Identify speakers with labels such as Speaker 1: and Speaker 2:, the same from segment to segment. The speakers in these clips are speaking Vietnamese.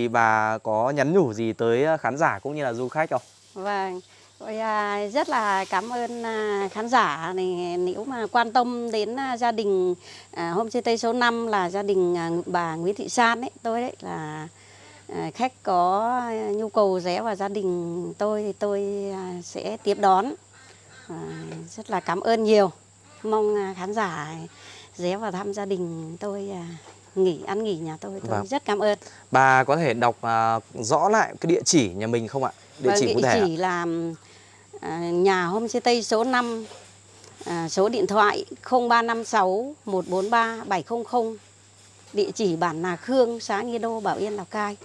Speaker 1: Thì bà có nhắn nhủ gì tới ờ, khán giả cũng như là du khách không?
Speaker 2: Vâng, tôi à, rất là cảm ơn à, khán giả này nếu mà quan tâm đến à, gia đình à, homestay số 5 là gia đình à, bà Nguyễn Thị San ấy, tôi đấy là à, khách có à, nhu cầu ghé vào gia đình tôi thì tôi à, sẽ tiếp đón. À, rất là cảm ơn nhiều. Mong à, khán giả ghé vào thăm gia đình tôi à, nghỉ ăn nghỉ nhà tôi tôi
Speaker 1: Vâng.
Speaker 2: rất cảm ơn.
Speaker 1: Bà có thể đọc à, rõ lại cái địa chỉ nhà mình không ạ? Địa
Speaker 2: Vâng,
Speaker 1: chỉ cụ thể ạ?
Speaker 2: chỉ là à, nhà homestay số 5 à, số điện thoại 0356 143 700 địa chỉ bản Nà Khương xã Nghi Đô Bảo Yên Lào Cai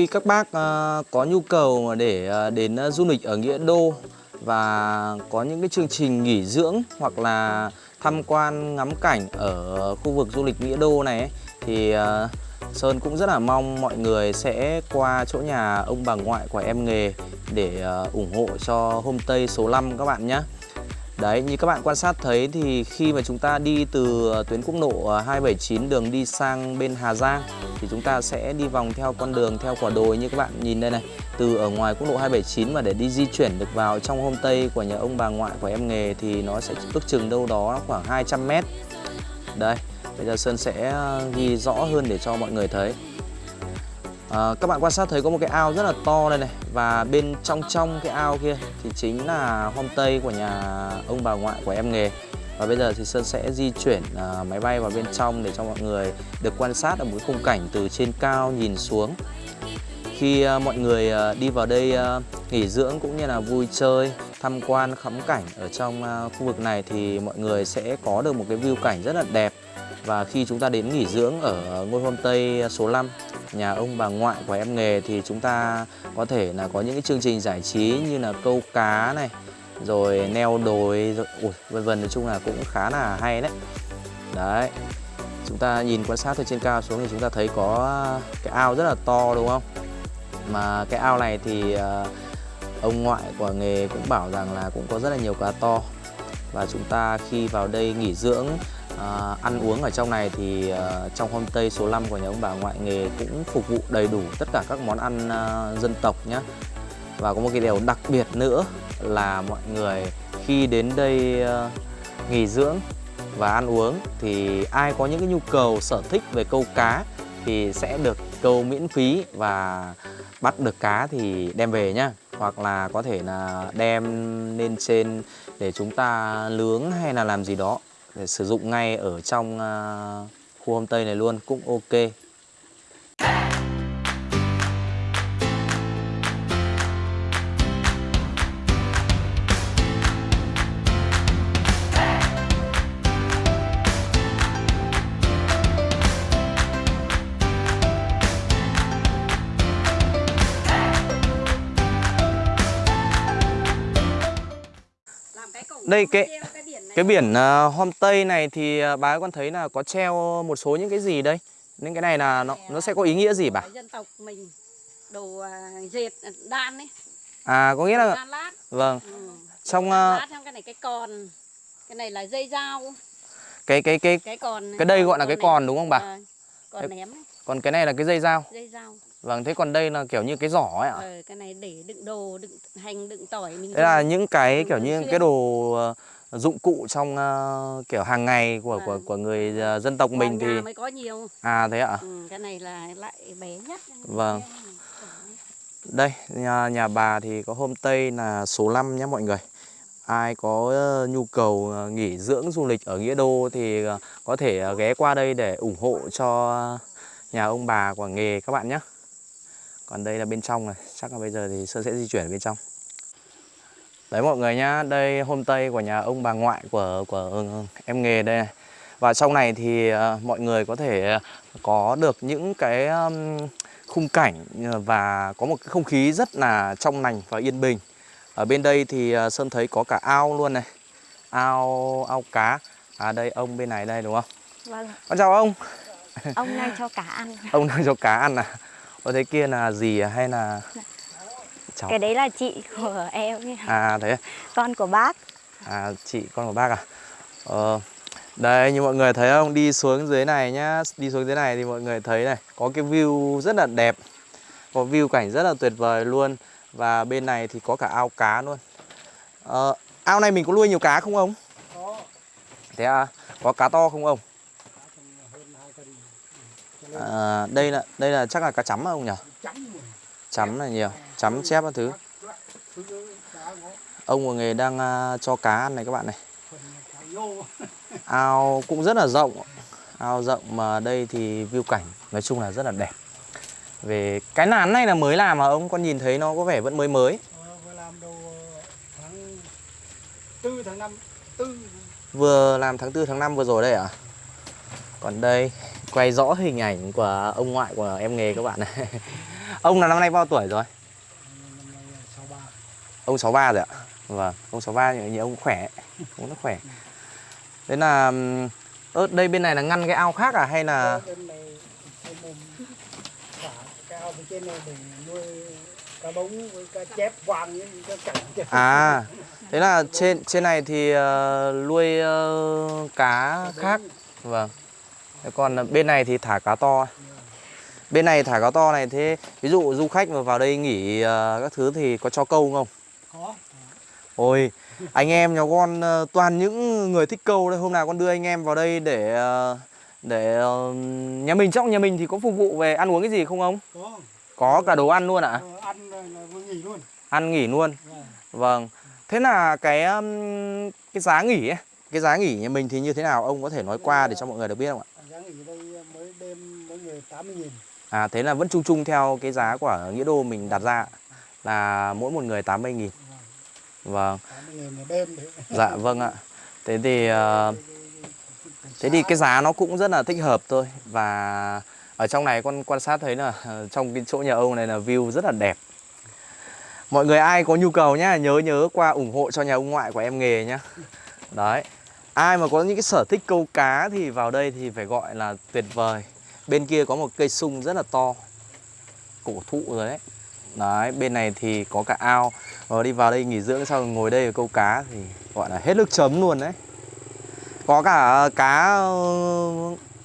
Speaker 1: Khi các bác ờ, có nhu cầu mà để ờ, đến ờ, du lịch ở Nghĩa Đô và có những cái chương trình nghỉ dưỡng hoặc là tham quan ngắm cảnh ở khu vực du lịch Nghĩa Đô này ấy, thì Sơn cũng rất là mong mọi người sẽ qua chỗ nhà ông bà ngoại của em nghề để ủng hộ cho homestay số 5 các bạn nhé. Đấy, như các bạn quan sát thấy thì khi mà chúng ta đi từ tuyến quốc lộ à, 279 đường đi sang bên Hà Giang thì chúng ta sẽ đi vòng theo con đường theo quả đồi như các bạn nhìn đây này. Từ ở ngoài quốc lộ 279 mà để đi di chuyển được vào trong homestay của nhà ông bà ngoại của em nghề thì nó sẽ ước chừng đâu đó khoảng 200 mét. Đây bây giờ Sơn sẽ à, ghi rõ hơn để cho mọi người thấy. À, các bạn quan sát thấy có một cái ao rất là to đây này. Và bên trong trong cái ao kia thì chính là homestay của nhà ông bà ngoại của em nghề. Và bây giờ thì Sơn sẽ di chuyển uh, máy bay vào bên trong để cho mọi người được quan sát ở một cái khung cảnh từ trên cao nhìn xuống. Khi uh, mọi người uh, đi vào đây uh, nghỉ dưỡng cũng như là vui chơi tham quan khắm cảnh ở trong uh, khu vực này thì mọi người sẽ có được một cái view cảnh rất là đẹp và khi chúng ta đến nghỉ dưỡng ở ngôi homestay số 5 nhà ông bà ngoại của em nghề, thì chúng ta có thể là có những cái chương trình giải trí như là câu cá này, rồi neo đồi, rồi, ui, vân vân, nói chung là cũng khá là hay đấy. Đấy, chúng ta nhìn quan sát từ trên cao xuống thì chúng ta thấy có cái ao rất là to, đúng không? Mà cái ao này thì à, ông ngoại của nghề cũng bảo rằng là cũng có rất là nhiều cá to. Và chúng ta khi vào đây nghỉ dưỡng à, ăn uống ở trong này thì à, trong homestay số 5 của nhà ông bà ngoại nghề cũng phục vụ đầy đủ tất cả các món ăn à, dân tộc nhé và có một cái điều đặc biệt nữa là mọi người khi đến đây à, nghỉ dưỡng và ăn uống thì ai có những cái nhu cầu sở thích về câu cá thì sẽ được câu miễn phí và bắt được cá thì đem về nhá. Hoặc là có thể là đem lên trên để chúng ta nướng hay là làm gì đó để sử dụng ngay ở trong à, khu homestay này luôn cũng ok. Đây, cái- Cái biển uh, homestay này thì uh, bà con thấy là có treo một số những cái gì đây? Những cái này là nó nó sẽ có ý nghĩa gì bà?
Speaker 2: dân tộc mình đồ à, dệt đan ấy
Speaker 1: À có nghĩa là
Speaker 2: đan lát
Speaker 1: vâng,
Speaker 2: ừ.
Speaker 1: trong uh,
Speaker 2: lát xong cái này cái còn cái này là dây dao
Speaker 1: cái cái cái
Speaker 2: cái còn
Speaker 1: Cái đây gọi là cái còn đúng không bà?
Speaker 2: Vâng, còn ném ấy,
Speaker 1: còn cái này là cái dây dao.
Speaker 2: dây dao
Speaker 1: Vâng, thế còn đây là kiểu như cái giỏ ấy ạ.
Speaker 2: Ờ, cái này để đựng đồ, đựng hành, đựng tỏi mình
Speaker 1: Thế là những cái kiểu như cái đồ dụng cụ trong ờ, kiểu hàng ngày của của
Speaker 2: Vâng.
Speaker 1: của người ờ, dân tộc mình thì
Speaker 2: mới có nhiều.
Speaker 1: à thế ạ.
Speaker 2: Ừ, cái này là lại bé nhất.
Speaker 1: Vâng. Đây, nhà nhà bà thì có homestay là số 5 nhé mọi người. Ai có ờ, nhu cầu nghỉ dưỡng du lịch ở Nghĩa Đô thì có thể ghé qua đây để ủng hộ cho nhà ông bà của nghề các bạn nhé. Còn đây là bên trong này, chắc là bây giờ thì Sơn sẽ di chuyển bên trong. Đấy mọi người nhá, đây homestay của nhà ông bà ngoại của của ừ, em nghề đây này. Và trong này thì ờ, mọi người có thể có được những cái khung cảnh và có một cái không khí rất là trong lành và yên bình. Ở bên đây thì ờ, Sơn thấy có cả ao luôn này. Ao ao cá. À đây ông bên này đây đúng không?
Speaker 3: Vâng,
Speaker 1: Con chào ông.
Speaker 3: ông nay cho cá ăn.
Speaker 1: Ông đang cho cá ăn à? Ở thế kia là gì à? hay là cháu?
Speaker 3: Cái đấy là chị của em, ấy,
Speaker 1: À thế à?
Speaker 3: con của bác.
Speaker 1: À chị con của bác à? Ờ, đây như mọi người thấy không? Đi xuống dưới này nhá Đi xuống dưới này thì mọi người thấy này Có cái view rất là đẹp Có view cảnh rất là tuyệt vời luôn Và bên này thì có cả ao cá luôn ờ, Ao này mình có nuôi nhiều cá không ông?
Speaker 4: có
Speaker 1: Thế à? Có cá to không ông?
Speaker 4: hơn hai cân
Speaker 1: À, đây là đây là chắc là cá chấm không nhỉ?
Speaker 4: chấm
Speaker 1: là nhiều Chấm chép các thứ. Ông của nghề đang à, cho cá ăn này các bạn này. Ao cũng rất là rộng. Ao rộng mà đây thì view cảnh Nói chung là rất là đẹp. Về cái nán này là mới làm mà ông Con nhìn thấy nó có vẻ vẫn mới mới.
Speaker 4: Vừa làm đầu tháng tư tháng năm tư
Speaker 1: Vừa làm tháng 4 tháng 5 vừa rồi đây à? Còn đây, Quay rõ hình ảnh của ông ngoại của em nghề các bạn này. Ông là năm nay bao tuổi rồi?
Speaker 4: năm nay sáu ba
Speaker 1: Ông 63 rồi ạ. Vâng Ông 63 thì nhìn ông khỏe Ông rất khỏe. Thế là Ơ đây bên này là ngăn cái ao khác à hay là
Speaker 4: nuôi cá bống với cá chép vàng với cá cảnh
Speaker 1: À Thế là trên trên này thì ờ, nuôi ờ, cá khác. Vâng. Còn bên này thì thả cá to. Bên này thả cá to này thế Ví dụ du khách mà vào đây nghỉ ờ, các thứ thì có cho câu không?
Speaker 4: Có
Speaker 1: Ôi anh em nhà con ờ, toàn những người thích câu đây Hôm nào con đưa anh em vào đây để ờ, để ờ, nhà mình trong nhà mình thì có phục vụ về ăn uống cái gì không ông?
Speaker 4: có
Speaker 1: Có cả đồ ăn luôn ạ?
Speaker 4: Ờ, ăn nghỉ luôn
Speaker 1: Ăn nghỉ luôn
Speaker 4: Vâng.
Speaker 1: Vâng. Thế là cái cái giá nghỉ ấy, cái giá nghỉ nhà mình thì như thế nào ông có thể nói qua để cho mọi người được biết không ạ?
Speaker 4: giá nghỉ đây mới đêm mỗi người 80 nghìn
Speaker 1: À thế là vẫn chung chung theo cái giá của Nghĩa Đô mình đặt ra là mỗi một người 80 nghìn. Vâng.
Speaker 4: 80 nghìn một đêm đấy
Speaker 1: Dạ vâng ạ. Thế thì ờ, thế thì cái giá nó cũng rất là thích hợp thôi và ở trong này con quan sát thấy là ờ, trong cái chỗ nhà ông này là view rất là đẹp. Mọi người ai có nhu cầu nhá, nhớ nhớ qua ủng hộ cho nhà ông ngoại của em nghề nhá. Đấy. Ai mà có những cái sở thích câu cá thì vào đây thì phải gọi là tuyệt vời. Bên kia có một cây sung rất là to. Cổ thụ rồi đấy. Đấy, bên này thì có cả ao. Và đi vào đây nghỉ dưỡng sau rồi ngồi đây câu cá thì gọi là hết nước chấm luôn đấy. Có cả ờ, cá ờ,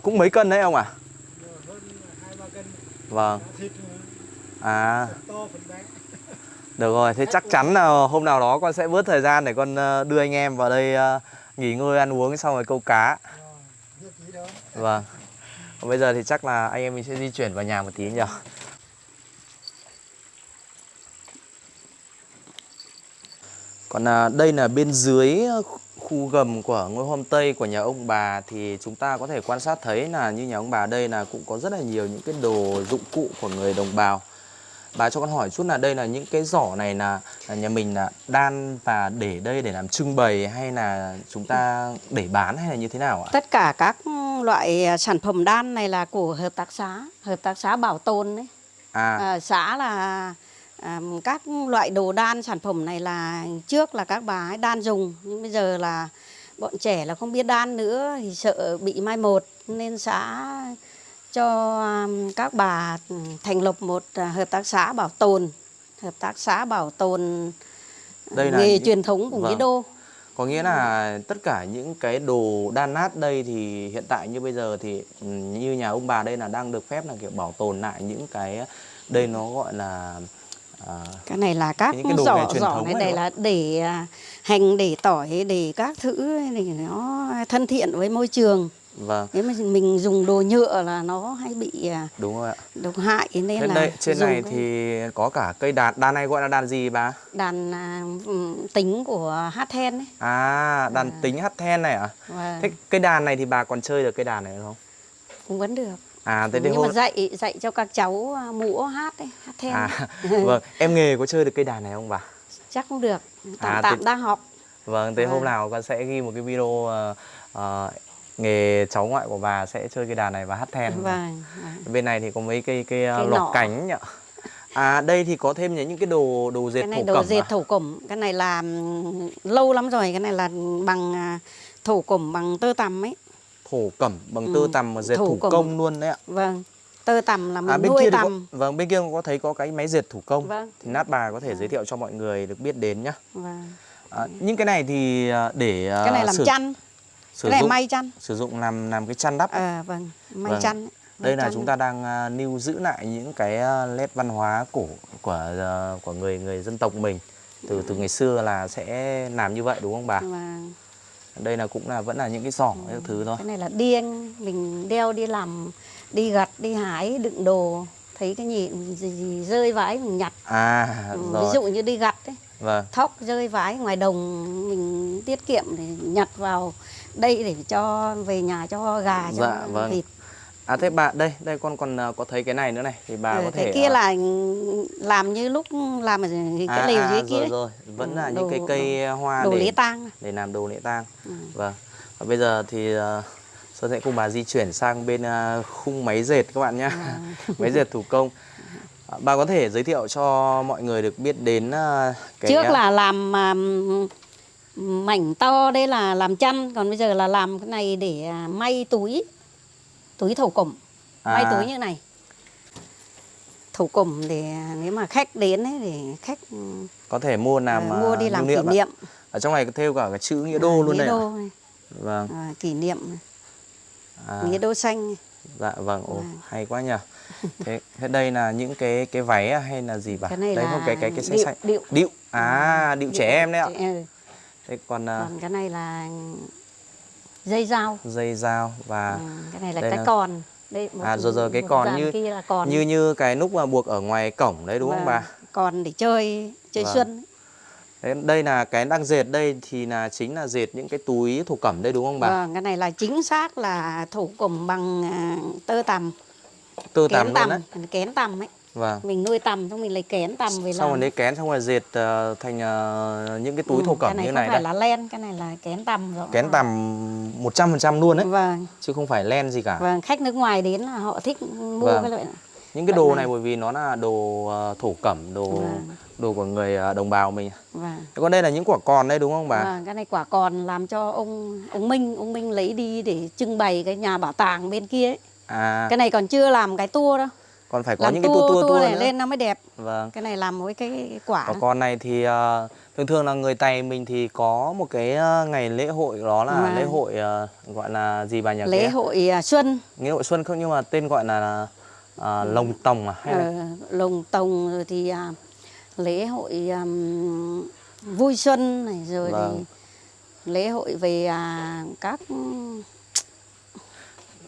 Speaker 1: cũng mấy cân đấy ông à?
Speaker 4: hơn hai ba cân
Speaker 1: Vâng. À, được rồi, thế chắc chắn là hôm nào đó con sẽ bớt thời gian để con đưa anh em vào đây nghỉ ngơi ăn uống xong rồi câu cá. Vâng. Còn bây giờ thì chắc là anh em mình sẽ di chuyển vào nhà một tí nhỉ. Còn à, đây là bên dưới khu gầm của ngôi homestay của nhà ông bà thì chúng ta có thể quan sát thấy là như nhà ông bà đây là cũng có rất là nhiều những cái đồ dụng cụ của người đồng bào. Bà cho con hỏi chút là đây là những cái giỏ này là, là nhà mình là đan và để đây để làm trưng bày hay là chúng ta để bán hay là như thế nào ạ?
Speaker 2: Tất cả các loại à, sản phẩm đan này là của hợp tác xã, hợp tác xã bảo tồn đấy.
Speaker 1: À,
Speaker 2: À, xã là à, các loại đồ đan sản phẩm này là trước là các bà ấy đan dùng nhưng bây giờ là bọn trẻ là không biết đan nữa thì sợ bị mai một nên xã cho à, các bà thành lập một à, hợp tác xã bảo tồn hợp tác xã bảo tồn
Speaker 1: Đây là
Speaker 2: nghề
Speaker 1: những-
Speaker 2: truyền thống của Nghĩa
Speaker 1: vâng.
Speaker 2: Đô
Speaker 1: Có nghĩa là tất cả những cái đồ đan nát đây thì hiện tại như bây giờ thì ừ, như nhà ông bà đây là đang được phép là kiểu bảo tồn lại những cái đây nó gọi là à,
Speaker 2: cái này là các
Speaker 1: Những cái
Speaker 2: giỏ
Speaker 1: truyền
Speaker 2: giỏ này
Speaker 1: đúng
Speaker 2: là để à, hành để tỏi để các thứ thì nó thân thiện với môi trường.
Speaker 1: Vâng.
Speaker 2: Nếu mà mình dùng đồ nhựa là nó hay bị à,
Speaker 1: đúng rồi ạ.
Speaker 2: độc hại nên
Speaker 1: trên
Speaker 2: là
Speaker 1: đây trên này
Speaker 2: cái
Speaker 1: thì có cả cây đàn đàn này gọi là đàn gì bà?
Speaker 2: Đàn à, ừm, tính của hát then ấy.
Speaker 1: À đàn tính hát then này à?
Speaker 2: Và
Speaker 1: thế cây đàn này thì bà còn chơi được cây đàn này không?
Speaker 2: Cũng vẫn được
Speaker 1: à thế
Speaker 2: nhưng
Speaker 1: hôm
Speaker 2: mà dạy dạy cho các cháu à, múa hát ấy, hát then
Speaker 1: à vâng em nghề có chơi được cây đàn này không bà
Speaker 2: chắc cũng được tạm
Speaker 1: À,
Speaker 2: tạm
Speaker 1: thế-
Speaker 2: đang học
Speaker 1: Vâng, thế hôm
Speaker 2: Vâng.
Speaker 1: nào con sẽ ghi một cái video ờ, ờ, nghề cháu ngoại của bà sẽ chơi cái đàn này và hát then.
Speaker 2: vâng, vâng.
Speaker 1: Bên này thì có mấy cây cây, ờ,
Speaker 2: Cây
Speaker 1: lọc
Speaker 2: nọ.
Speaker 1: cánh nhỉ. À đây thì có thêm những cái đồ đồ dệt
Speaker 2: cái này
Speaker 1: thổ
Speaker 2: đồ
Speaker 1: cẩm
Speaker 2: dệt
Speaker 1: à?
Speaker 2: thổ cẩm cái này là ừm, lâu lắm rồi cái này là bằng à, thổ cẩm bằng tơ tằm ấy
Speaker 1: Thổ cẩm bằng tơ
Speaker 2: Ừ,
Speaker 1: tằm mà dệt
Speaker 2: thổ
Speaker 1: thủ
Speaker 2: cẩm.
Speaker 1: công luôn đấy ạ.
Speaker 2: vâng tơ tằm là mình
Speaker 1: À bên
Speaker 2: nuôi
Speaker 1: kia có,
Speaker 2: tằm
Speaker 1: vâng bên kia có thấy có cái máy dệt thủ công.
Speaker 2: vâng
Speaker 1: Thì nát bà có thể
Speaker 2: Vâng.
Speaker 1: giới thiệu cho mọi người được biết đến nhá.
Speaker 2: vâng
Speaker 1: À, những cái này thì ờ, để ờ,
Speaker 2: cái này làm
Speaker 1: sử,
Speaker 2: chăn
Speaker 1: sử
Speaker 2: cái này
Speaker 1: dụng
Speaker 2: may chăn
Speaker 1: sử dụng làm làm cái chăn đắp.
Speaker 2: à, vâng may
Speaker 1: Vâng.
Speaker 2: chăn ấy. May
Speaker 1: Đây là chúng ta đang à, lưu giữ lại những cái à, nét văn hóa cổ của à, của người người dân tộc mình từ từ ngày xưa là sẽ làm như vậy đúng không bà?
Speaker 2: Vâng.
Speaker 1: Đây là cũng là vẫn là những cái giỏ các thứ thôi.
Speaker 2: cái này là điên mình đeo đi làm đi gặt đi hái đựng đồ thấy cái gì, gì, gì rơi vãi mình nhặt
Speaker 1: À
Speaker 2: Ừ, ví
Speaker 1: rồi.
Speaker 2: dụ như đi gặt ấy
Speaker 1: Vâng.
Speaker 2: thóc rơi vãi ngoài đồng mình tiết kiệm để nhặt vào đây để cho về nhà cho gà cho
Speaker 1: Dạ, vâng.
Speaker 2: vịt
Speaker 1: À thế bà đây đây con còn à, có thấy cái này nữa này thì bà
Speaker 2: Ừ,
Speaker 1: có thể
Speaker 2: cái kia
Speaker 1: à,
Speaker 2: là làm như lúc làm ở cái
Speaker 1: à,
Speaker 2: lều
Speaker 1: à,
Speaker 2: dưới
Speaker 1: rồi
Speaker 2: kia
Speaker 1: rồi vẫn là
Speaker 2: Ừ,
Speaker 1: những cái
Speaker 2: đồ-
Speaker 1: cây hoa
Speaker 2: đồ
Speaker 1: để
Speaker 2: lễ tang
Speaker 1: để làm đồ lễ tang.
Speaker 2: Ừ.
Speaker 1: Vâng. Và bây giờ thì à, Sơn sẽ cùng bà di chuyển sang bên à, khung máy dệt các bạn nhé.
Speaker 2: Vâng.
Speaker 1: máy dệt thủ công. À, Bà có thể giới thiệu cho mọi người được biết đến à, cái
Speaker 2: trước
Speaker 1: à,
Speaker 2: là làm à, mảnh to đây là làm chăn còn bây giờ là làm cái này để à, may túi túi thổ cẩm may
Speaker 1: À.
Speaker 2: túi như này thổ cẩm để à, nếu mà khách đến ấy để khách ừ,
Speaker 1: có thể mua làm
Speaker 2: à, mua
Speaker 1: à,
Speaker 2: đi làm kỷ niệm
Speaker 1: Ở trong này có thêu cả cái chữ nghĩa đô luôn
Speaker 2: nghĩa
Speaker 1: đây.
Speaker 2: đô này,
Speaker 1: Vâng.
Speaker 2: à, kỷ niệm
Speaker 1: À,
Speaker 2: nghĩa đô xanh
Speaker 1: dạ vâng, ồ,
Speaker 2: Vâng.
Speaker 1: hay quá nhỉ. Thế, thế đây là những cái cái váy à, hay là gì bà?
Speaker 2: cái này
Speaker 1: đây
Speaker 2: là
Speaker 1: không cái cái cái xanh
Speaker 2: điệu,
Speaker 1: xanh.
Speaker 2: điệu
Speaker 1: Điệu. À, điệu trẻ em đấy ạ. Thế còn à,
Speaker 2: còn cái này là dây dao
Speaker 1: dây dao và
Speaker 2: Ừ, cái này là cái
Speaker 1: là-
Speaker 2: còn đây một,
Speaker 1: À, rồi rồi, cái còn như-
Speaker 2: kia là còn
Speaker 1: như như cái nút mà buộc ở ngoài cổng đấy đúng không
Speaker 2: Vâng,
Speaker 1: bà?
Speaker 2: còn để chơi chơi
Speaker 1: Vâng.
Speaker 2: xuân
Speaker 1: Thế đây là cái đang dệt đây thì là chính là dệt những cái túi thổ cẩm đây đúng không bà?
Speaker 2: Vâng, cái này là chính xác là thủ cẩm bằng à, tơ tằm,
Speaker 1: Tơ tằm luôn đấy.
Speaker 2: tằm, kén tằm ấy.
Speaker 1: Vâng.
Speaker 2: Mình nuôi tằm xong mình lấy kén tằm về
Speaker 1: Xong rồi lấy kén xong rồi dệt ờ, thành ờ, những cái túi
Speaker 2: Ừ,
Speaker 1: thổ
Speaker 2: cái
Speaker 1: cẩm
Speaker 2: này
Speaker 1: như
Speaker 2: không
Speaker 1: này
Speaker 2: phải
Speaker 1: đây.
Speaker 2: là len, cái này là kén tằm rồi.
Speaker 1: Kén tằm 100% luôn đấy,
Speaker 2: Vâng,
Speaker 1: chứ không phải len gì cả.
Speaker 2: vâng, khách nước ngoài đến là họ thích mua
Speaker 1: Vâng.
Speaker 2: cái loại này.
Speaker 1: Những cái đồ
Speaker 2: này.
Speaker 1: này bởi vì nó là đồ ờ, thổ cẩm, đồ
Speaker 2: Vâng.
Speaker 1: đồ của người đồng bào mình.
Speaker 2: Vâng.
Speaker 1: Thế còn đây là những quả còn đây đúng không bà?
Speaker 2: Vâng, cái này quả còn làm cho ông ông Minh, ông Minh lấy đi để trưng bày cái nhà bảo tàng bên kia ấy.
Speaker 1: À,
Speaker 2: Cái này còn chưa làm cái tour đâu.
Speaker 1: Còn phải có
Speaker 2: làm
Speaker 1: những cái
Speaker 2: tour,
Speaker 1: tua tua tua
Speaker 2: này
Speaker 1: nữa.
Speaker 2: lên nó mới đẹp.
Speaker 1: Vâng.
Speaker 2: Cái này làm với cái, cái quả.
Speaker 1: Quả con này thì ờ, thường thường là người Tày mình thì có một cái ờ, ngày lễ hội đó là
Speaker 2: Vâng.
Speaker 1: lễ hội ờ, gọi là gì bà nhỉ?
Speaker 2: lễ
Speaker 1: Cái-
Speaker 2: hội à, xuân
Speaker 1: Lễ hội xuân không nhưng mà tên gọi là à, lồng tòng à hay là
Speaker 2: Ờ, lồng tồng rồi thì à, lễ hội ừm, vui xuân này rồi
Speaker 1: Vâng.
Speaker 2: thì lễ hội về à, các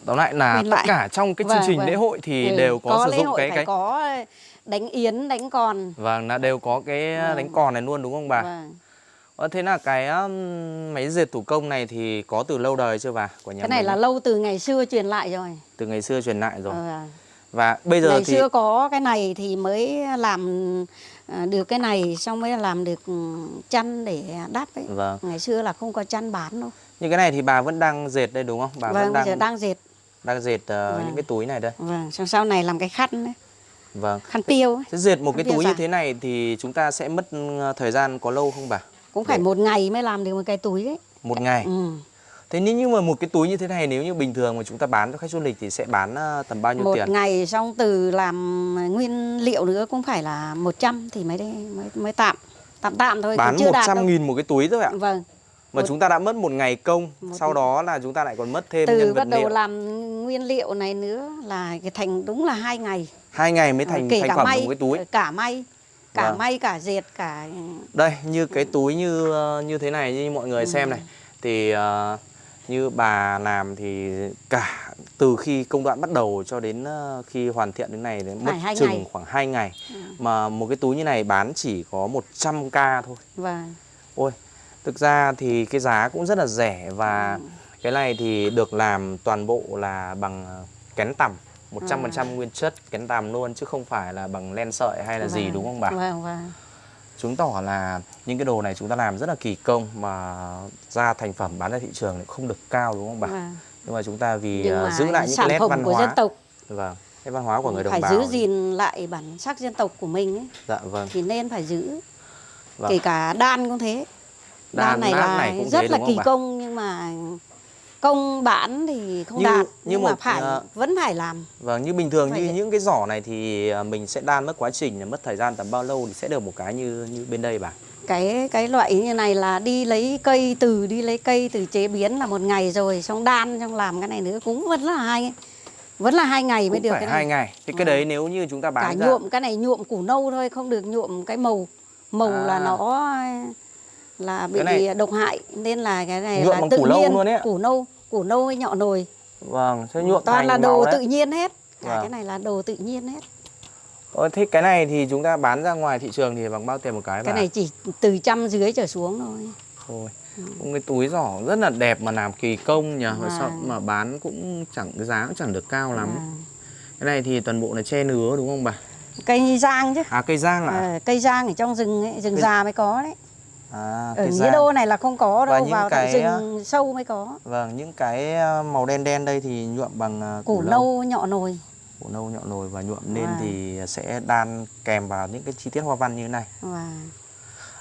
Speaker 1: tóm lại là tất cả trong cái chương
Speaker 2: Vâng,
Speaker 1: trình
Speaker 2: vâng.
Speaker 1: lễ hội thì
Speaker 2: ừ,
Speaker 1: đều có, sử
Speaker 2: lễ
Speaker 1: dụng cái cái
Speaker 2: có đánh yến đánh còn
Speaker 1: vâng là đều có cái
Speaker 2: Vâng.
Speaker 1: đánh còn này luôn đúng không bà?
Speaker 2: Vâng.
Speaker 1: Ờ, thế là cái máy dệt thủ công này thì có từ lâu đời chưa bà? Của nhà
Speaker 2: cái này
Speaker 1: mình
Speaker 2: là lâu từ ngày xưa truyền lại rồi
Speaker 1: từ ngày xưa truyền lại rồi.
Speaker 2: Ờ,
Speaker 1: Và bây giờ
Speaker 2: ngày
Speaker 1: thì
Speaker 2: xưa có cái này thì mới làm à, được cái này xong mới làm được ừ, chăn để đắp ấy
Speaker 1: vâng,
Speaker 2: ngày xưa là không có chăn bán đâu
Speaker 1: như cái này thì bà vẫn đang dệt đây đúng không? Bà
Speaker 2: vâng
Speaker 1: vẫn đang
Speaker 2: giờ đang dệt
Speaker 1: đang dệt ờ,
Speaker 2: Vâng.
Speaker 1: những cái túi này đây.
Speaker 2: vâng xong sau này làm cái khăn ấy,
Speaker 1: Vâng.
Speaker 2: khăn tiêu ấy.
Speaker 1: Thế dệt một cái
Speaker 2: Bây
Speaker 1: túi như thế này thì chúng ta sẽ mất ờ, thời gian có lâu không bà?
Speaker 2: cũng phải
Speaker 1: Để-
Speaker 2: một ngày mới làm được một cái túi ấy
Speaker 1: Một ngày.
Speaker 2: ừ.
Speaker 1: Thế nếu như mà một cái túi như thế này nếu như bình thường mà chúng ta bán cho khách du lịch thì sẽ bán ờ, tầm bao nhiêu
Speaker 2: một
Speaker 1: tiền?
Speaker 2: ngày xong từ làm nguyên liệu nữa cũng phải là 100 thì mới mới mới tạm tạm tạm thôi
Speaker 1: Bán
Speaker 2: cũng chưa đạt
Speaker 1: 100
Speaker 2: đâu.
Speaker 1: nghìn một cái túi thôi ạ.
Speaker 2: vâng
Speaker 1: Mà
Speaker 2: Một-
Speaker 1: chúng ta đã mất một ngày công,
Speaker 2: Một-
Speaker 1: sau đó là chúng ta lại còn mất thêm
Speaker 2: từ
Speaker 1: nhân vật
Speaker 2: bắt đầu
Speaker 1: liệu.
Speaker 2: làm nguyên liệu này nữa là cái thành đúng là hai ngày.
Speaker 1: Hai ngày mới thành
Speaker 2: kể
Speaker 1: thành phẩm
Speaker 2: may
Speaker 1: một cái túi.
Speaker 2: cả may cả
Speaker 1: Vâng.
Speaker 2: may cả dệt cả
Speaker 1: đây như cái túi như ờ, như thế này như mọi người xem này thì ờ, như bà làm thì cả từ khi công đoạn bắt đầu cho đến ờ, khi hoàn thiện đến này đến mất chừng
Speaker 2: ngày.
Speaker 1: khoảng 2 ngày. Mà một cái túi như này bán chỉ có 100k thôi.
Speaker 2: Và
Speaker 1: ôi thực ra thì cái giá cũng rất là rẻ và cái này thì được làm toàn bộ là bằng ờ, kén tằm 100% nguyên chất kén tằm luôn chứ không phải là bằng len sợi hay là gì
Speaker 2: vâng,
Speaker 1: đúng không bà?
Speaker 2: vâng vâng
Speaker 1: chứng tỏ là những cái đồ này chúng ta làm rất là kỳ công mà ra thành phẩm bán ra thị trường không được cao đúng không bà?
Speaker 2: vâng.
Speaker 1: Nhưng mà chúng ta vì ờ,
Speaker 2: mà
Speaker 1: giữ lại những cái nét văn
Speaker 2: của
Speaker 1: hóa,
Speaker 2: dân tộc
Speaker 1: vâng, nét văn hóa của người đồng
Speaker 2: phải
Speaker 1: bào.
Speaker 2: giữ gìn lại bản sắc dân tộc của mình ấy,
Speaker 1: Dạ vâng.
Speaker 2: thì nên phải giữ
Speaker 1: Vâng.
Speaker 2: kể cả đan cũng thế đan, này là
Speaker 1: này cũng
Speaker 2: rất
Speaker 1: thế,
Speaker 2: là kỳ
Speaker 1: bà?
Speaker 2: công nhưng mà công bán thì không
Speaker 1: Như-
Speaker 2: đạt
Speaker 1: như
Speaker 2: nhưng mà
Speaker 1: một,
Speaker 2: phải
Speaker 1: ờ,
Speaker 2: vẫn phải làm
Speaker 1: Vâng, như bình thường
Speaker 2: Phải
Speaker 1: như
Speaker 2: vậy.
Speaker 1: những cái giỏ này thì ờ, mình sẽ đan mất quá trình là mất thời gian tầm bao lâu thì sẽ được một cái như như bên đây bà.
Speaker 2: cái cái loại như này là đi lấy cây từ đi lấy cây từ chế biến là một ngày rồi xong đan xong làm cái này nữa cũng vẫn là hai vẫn là hai ngày mới
Speaker 1: Cũng
Speaker 2: được
Speaker 1: phải
Speaker 2: cái
Speaker 1: hai
Speaker 2: này
Speaker 1: ngày. Thì cái
Speaker 2: Ừ.
Speaker 1: đấy nếu như chúng ta
Speaker 2: cả
Speaker 1: bán ra
Speaker 2: nhuộm cái này nhuộm củ nâu thôi không được nhuộm cái màu màu
Speaker 1: À.
Speaker 2: là nó là bị
Speaker 1: này-
Speaker 2: độc hại nên là cái này
Speaker 1: Nhuộm
Speaker 2: là tự
Speaker 1: củ
Speaker 2: nhiên
Speaker 1: luôn ấy
Speaker 2: củ nâu củ nâu với nhọ nồi
Speaker 1: vâng, sẽ nhuộm
Speaker 2: toàn là đồ tự nhiên hết cả
Speaker 1: Vâng.
Speaker 2: cái này là đồ tự nhiên hết
Speaker 1: Ờ, thế cái này thì chúng ta bán ra ngoài thị trường thì bằng bao tiền một cái bà?
Speaker 2: cái này chỉ từ trăm dưới trở xuống thôi
Speaker 1: thôi. Cũng cái túi giỏ rất là đẹp mà làm kỳ công nhỉ.
Speaker 2: Vâng.
Speaker 1: sao mà bán cũng chẳng cái giá cũng chẳng được cao lắm.
Speaker 2: À,
Speaker 1: Cái này thì toàn bộ là che nứa đúng không bà?
Speaker 2: cây giang chứ
Speaker 1: À cây giang à?
Speaker 2: Ờ, cây giang ở trong rừng ấy, rừng
Speaker 1: Cây-
Speaker 2: già mới có đấy
Speaker 1: À
Speaker 2: ở nghĩa đô này là không có đâu
Speaker 1: những
Speaker 2: vào
Speaker 1: cái,
Speaker 2: rừng sâu mới có
Speaker 1: Vâng, những cái ờ, màu đen đen đây thì nhuộm bằng ờ,
Speaker 2: củ nâu nhọ nồi
Speaker 1: củ nâu nhọn nồi và nhuộm lên
Speaker 2: Vâng.
Speaker 1: thì sẽ đan kèm vào những cái chi tiết hoa văn như thế này.
Speaker 2: và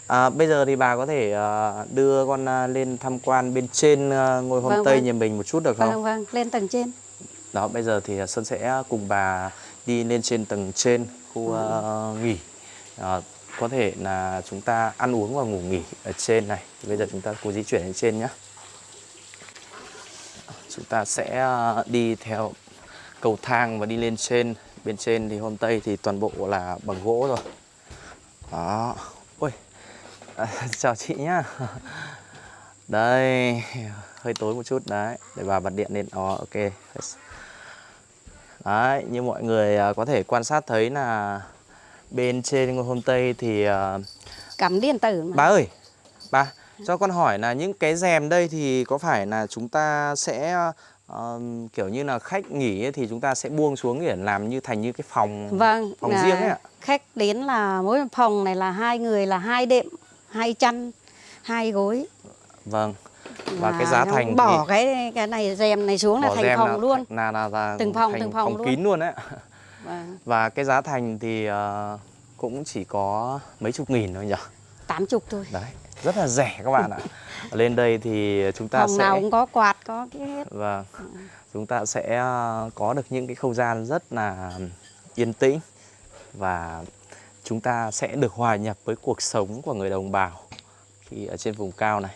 Speaker 1: À, bây giờ thì bà có thể ờ, đưa con ờ, lên tham quan bên trên ờ, ngôi
Speaker 2: Vâng,
Speaker 1: homestay
Speaker 2: vâng.
Speaker 1: nhà mình một chút được không?
Speaker 2: vâng vâng lên tầng trên
Speaker 1: Đó, bây giờ thì Sơn sẽ cùng bà đi lên trên tầng trên khu ờ, nghỉ. Ờ, có thể là chúng ta ăn uống và ngủ nghỉ ở trên này. Thì bây giờ chúng ta cố di chuyển lên trên nhé. Chúng ta sẽ à, đi theo cầu thang và đi lên trên. Bên trên thì hôm tây thì toàn bộ là bằng gỗ rồi. Đó. Ôi. À, chào chị nhá. Đây, hơi tối một chút đấy để bà bật điện lên. Đó, ok. Đấy, như mọi người à, có thể quan sát thấy là bên trên ngôi hôm tây thì à,
Speaker 2: cắm điện tử mà
Speaker 1: bà ơi, bà cho con hỏi là những cái rèm đây thì có phải là chúng ta sẽ ờ, kiểu như là khách nghỉ ấy, thì chúng ta sẽ buông xuống để làm như thành như cái phòng
Speaker 2: vâng
Speaker 1: phòng
Speaker 2: là
Speaker 1: riêng ấy ạ.
Speaker 2: khách đến là mỗi phòng này là hai người là hai đệm hai chăn hai gối
Speaker 1: Vâng. Và
Speaker 2: Là
Speaker 1: cái giá thành
Speaker 2: bỏ
Speaker 1: thì
Speaker 2: cái cái này rèm này xuống là thành phòng
Speaker 1: là,
Speaker 2: luôn
Speaker 1: là, là, là
Speaker 2: Từng phòng, từng phòng luôn.
Speaker 1: kín luôn đấy.
Speaker 2: Vâng,
Speaker 1: Và cái giá thành thì ờ, cũng chỉ có mấy chục nghìn thôi nhỉ.
Speaker 2: tám chục thôi
Speaker 1: Đấy, rất là rẻ các bạn ạ. Lên đây thì chúng ta
Speaker 2: phòng
Speaker 1: sẽ
Speaker 2: nào cũng có quạt có cái hết
Speaker 1: Vâng. Chúng ta sẽ ờ, có được những cái không gian rất là yên tĩnh và chúng ta sẽ được hòa nhập với cuộc sống của người đồng bào khi ở trên vùng cao này.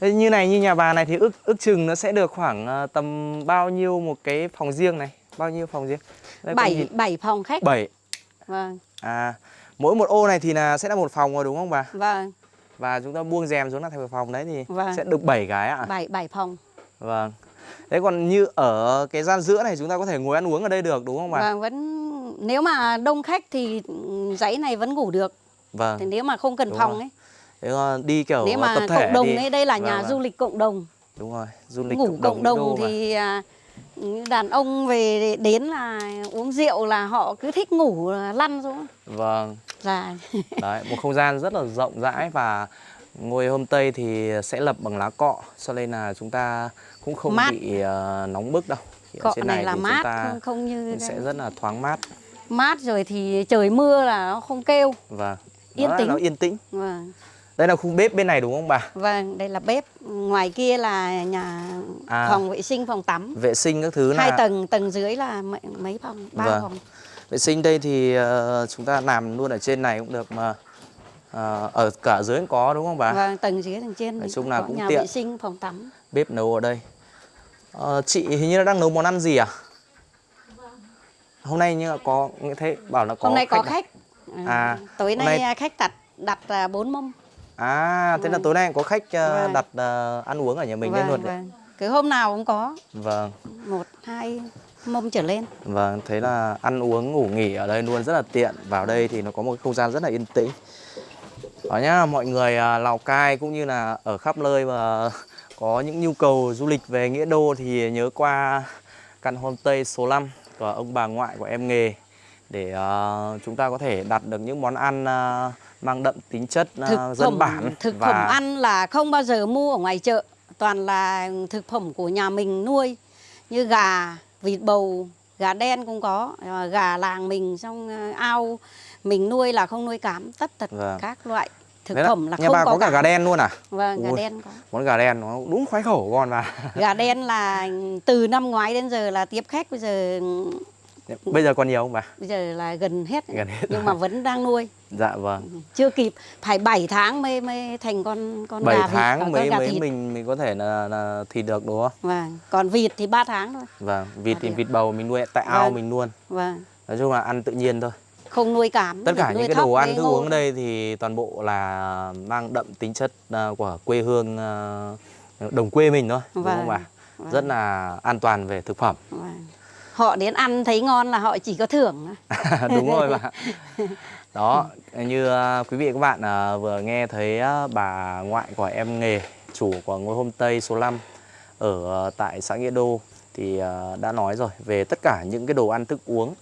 Speaker 1: Thế như này như nhà bà này thì ước ước chừng nó sẽ được khoảng ờ, tầm bao nhiêu một cái phòng riêng này? Bao nhiêu phòng riêng? Đây con
Speaker 2: bảy
Speaker 1: nhìn-
Speaker 2: bảy phòng khách
Speaker 1: bảy.
Speaker 2: vâng
Speaker 1: À, mỗi một ô này thì là sẽ là một phòng rồi đúng không bà?
Speaker 2: vâng
Speaker 1: Và chúng ta buông rèm xuống là thành một phòng đấy thì
Speaker 2: Vâng.
Speaker 1: sẽ được 7 cái ạ.
Speaker 2: bảy bảy phòng
Speaker 1: Vâng. Thế còn như ở cái gian giữa này chúng ta có thể ngồi ăn uống ở đây được đúng không bà?
Speaker 2: vâng vẫn nếu mà đông khách thì dãy này vẫn ngủ được
Speaker 1: Vâng.
Speaker 2: thì nếu mà không cần
Speaker 1: Đúng
Speaker 2: phòng
Speaker 1: rồi.
Speaker 2: ấy
Speaker 1: Thế còn đi kiểu
Speaker 2: nếu mà
Speaker 1: tập thể
Speaker 2: cộng đồng
Speaker 1: đi.
Speaker 2: ấy đây là
Speaker 1: Vâng,
Speaker 2: nhà
Speaker 1: vâng.
Speaker 2: du lịch cộng đồng
Speaker 1: Đúng rồi, du lịch
Speaker 2: ngủ cộng đồng
Speaker 1: Đô mà.
Speaker 2: thì à, đàn ông về đến là uống rượu là họ cứ thích ngủ lăn xuống
Speaker 1: Vâng.
Speaker 2: là
Speaker 1: Đấy, một không gian rất là rộng rãi và ngôi hôm tây thì sẽ lập bằng lá cọ cho nên là chúng ta cũng không
Speaker 2: Mát.
Speaker 1: bị ờ, nóng bức đâu. Thì ở
Speaker 2: cọ
Speaker 1: trên
Speaker 2: này là
Speaker 1: thì
Speaker 2: mát
Speaker 1: chúng ta
Speaker 2: không không như
Speaker 1: sẽ
Speaker 2: cái-
Speaker 1: rất là thoáng mát.
Speaker 2: mát rồi thì trời mưa là nó không kêu
Speaker 1: Vâng.
Speaker 2: Yên
Speaker 1: Đó
Speaker 2: tĩnh.
Speaker 1: Nó yên tĩnh.
Speaker 2: vâng
Speaker 1: Đây là khu bếp bên này đúng không bà?
Speaker 2: vâng đây là bếp ngoài kia là nhà
Speaker 1: À.
Speaker 2: phòng vệ sinh phòng tắm
Speaker 1: Vệ sinh các thứ là
Speaker 2: hai tầng tầng dưới là mấy, mấy phòng ba
Speaker 1: Vâng.
Speaker 2: phòng
Speaker 1: Vệ sinh đây thì ờ, chúng ta làm luôn ở trên này cũng được mà ờ, ở cả dưới cũng có đúng không bà?
Speaker 2: vâng tầng dưới tầng trên
Speaker 1: Nói chung là
Speaker 2: có
Speaker 1: cũng
Speaker 2: nhà
Speaker 1: tiện.
Speaker 2: vệ sinh phòng tắm
Speaker 1: Bếp nấu ở đây. Ờ, chị hình như đang nấu món ăn gì à? hôm nay như là có nghe thấy bảo là có
Speaker 2: hôm nay có
Speaker 1: à?
Speaker 2: khách
Speaker 1: À,
Speaker 2: tối
Speaker 1: hôm
Speaker 2: nay,
Speaker 1: nay-
Speaker 2: khách đặt đặt à, bốn mâm
Speaker 1: À, thế là
Speaker 2: Vâng.
Speaker 1: tối nay có khách
Speaker 2: Vâng.
Speaker 1: đặt ờ, ăn uống ở nhà mình lên luôn đấy.
Speaker 2: vâng. cứ hôm nào cũng có
Speaker 1: Vâng,
Speaker 2: một hai mâm trở lên
Speaker 1: vâng, thế là ăn uống ngủ nghỉ ở đây luôn rất là tiện. Vào đây thì nó có một cái không gian rất là yên tĩnh. Đó nhá, mọi người à, Lào Cai cũng như là ở khắp nơi mà có những nhu cầu du lịch về Nghĩa Đô thì nhớ qua căn homestay số 5 của ông bà ngoại của em nghề để ờ, chúng ta có thể đặt được những món ăn ờ, mang đậm tính chất ờ,
Speaker 2: thực
Speaker 1: dân
Speaker 2: phẩm
Speaker 1: bản
Speaker 2: thực
Speaker 1: và
Speaker 2: phẩm ăn là không bao giờ mua ở ngoài chợ toàn là thực phẩm của nhà mình nuôi như gà vịt bầu gà đen cũng có à, gà làng mình xong à, ao mình nuôi là không nuôi cám tất tật
Speaker 1: Vâng.
Speaker 2: các loại thực
Speaker 1: Đấy
Speaker 2: phẩm là
Speaker 1: nhà
Speaker 2: không
Speaker 1: bà
Speaker 2: có,
Speaker 1: có cả gà đen luôn à?
Speaker 2: vâng gà
Speaker 1: Ui.
Speaker 2: đen có
Speaker 1: Món gà đen nó đúng khoái khẩu con mà.
Speaker 2: gà đen là từ năm ngoái đến giờ là tiếp khách bây giờ
Speaker 1: Bây giờ còn nhiều không bà?
Speaker 2: bây giờ là gần hết,
Speaker 1: Gần hết
Speaker 2: nhưng mà vẫn đang nuôi
Speaker 1: Dạ vâng.
Speaker 2: chưa kịp phải 7 tháng mới mới thành con con
Speaker 1: 7
Speaker 2: gà vịt,
Speaker 1: tháng mới mới
Speaker 2: thịt.
Speaker 1: mình mình có thể là, là thịt được đúng không?
Speaker 2: vâng còn vịt thì 3 tháng thôi
Speaker 1: Vâng, vịt
Speaker 2: À,
Speaker 1: thì vịt bầu mình nuôi tại ao
Speaker 2: Vâng.
Speaker 1: mình luôn.
Speaker 2: vâng
Speaker 1: Nói chung là ăn tự nhiên thôi.
Speaker 2: không nuôi cám
Speaker 1: Tất cả những cái đồ ăn thức uống ở đây thì toàn bộ là mang đậm tính chất à, của quê hương à, đồng quê mình thôi, đúng không
Speaker 2: Vâng,
Speaker 1: bà?
Speaker 2: vâng.
Speaker 1: Rất là an toàn về thực phẩm.
Speaker 2: Vâng. họ đến ăn thấy ngon là họ chỉ có thưởng
Speaker 1: đúng rồi bà đó như à, quý vị và các bạn à, vừa nghe thấy à, bà ngoại của em nghề chủ của ngôi homestay số 5 ở tại xã Nghĩa Đô thì đã nói rồi về tất cả những cái đồ ăn thức uống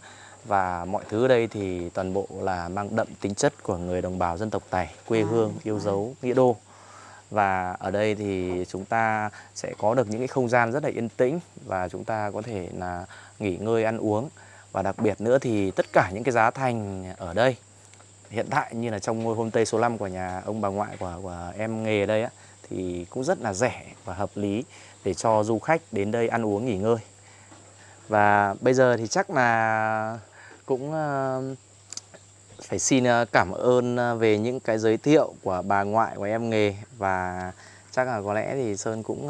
Speaker 1: và mọi thứ ở đây thì toàn bộ là mang đậm tính chất của người đồng bào dân tộc Tày quê
Speaker 2: À,
Speaker 1: hương yêu dấu Nghĩa Đô. Và ở đây thì chúng ta sẽ có được những cái không gian rất là yên tĩnh và chúng ta có thể là nghỉ ngơi ăn uống. Và đặc biệt nữa thì tất cả những cái giá thành ở đây hiện tại như là trong ngôi homestay số 5 của nhà ông bà ngoại của, của em nghề ở đây á thì cũng rất là rẻ và hợp lý để cho du khách đến đây ăn uống nghỉ ngơi. Và bây giờ thì chắc là cũng ờ, phải xin ờ, cảm ơn ờ, về những cái giới thiệu của bà ngoại của em nghề. Và chắc là có lẽ thì Sơn cũng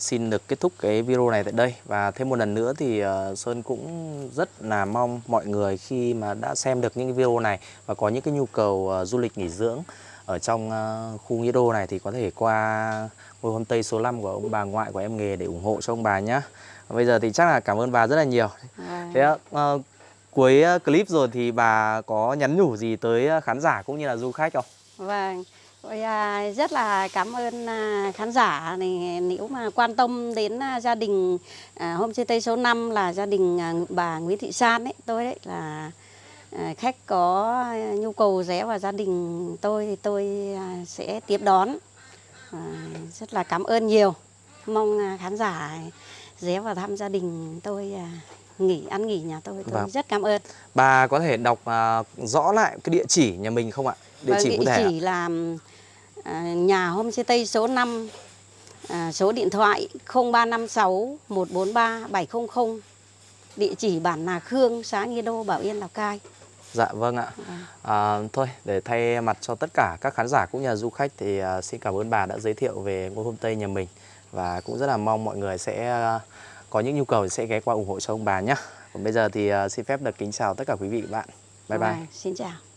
Speaker 1: xin được kết thúc cái video này tại đây và thêm một lần nữa thì ờ, Sơn cũng rất là mong mọi người khi mà đã xem được những cái video này và có những cái nhu cầu ờ, du lịch nghỉ dưỡng ở trong ờ, khu Nghĩa Đô này thì có thể qua ngôi homestay số 5 của ông bà ngoại của em nghề để ủng hộ cho ông bà nhé. Bây giờ thì chắc là cảm ơn bà rất là nhiều.
Speaker 2: Vâng.
Speaker 1: Thế ờ, cuối clip rồi thì bà có nhắn nhủ gì tới khán giả cũng như là du khách không?
Speaker 2: Vâng. À, rất là cảm ơn à, khán giả này nếu mà quan tâm đến à, gia đình homestay số 5 là gia đình bà Nguyễn Thị San ấy, tôi đấy là khách có nhu cầu ghé vào gia đình tôi thì tôi sẽ tiếp đón. Rất là cảm ơn nhiều. Mong khán giả ghé vào thăm gia đình tôi nghỉ ăn nghỉ nhà tôi tôi
Speaker 1: Vâng.
Speaker 2: rất cảm ơn.
Speaker 1: Bà có thể đọc ờ, rõ lại cái địa chỉ nhà mình không ạ? Địa
Speaker 2: Vâng,
Speaker 1: chỉ cụ thể. ạ?
Speaker 2: chỉ là à, nhà homestay số 5 à, số điện thoại 0356 143 700 địa chỉ bản Nà Khương xã Nghi Đô Bảo Yên Lào Cai
Speaker 1: Dạ vâng ạ. À, thôi để thay mặt cho tất cả các khán giả cũng như là du khách thì à, xin cảm ơn bà đã giới thiệu về ngôi homestay nhà mình và cũng rất là mong mọi người sẽ à, có những nhu cầu thì sẽ ghé qua ủng hộ cho ông bà nhé. Còn bây giờ thì à, xin phép được kính chào tất cả quý vị và bạn. Bye bye.
Speaker 2: Xin chào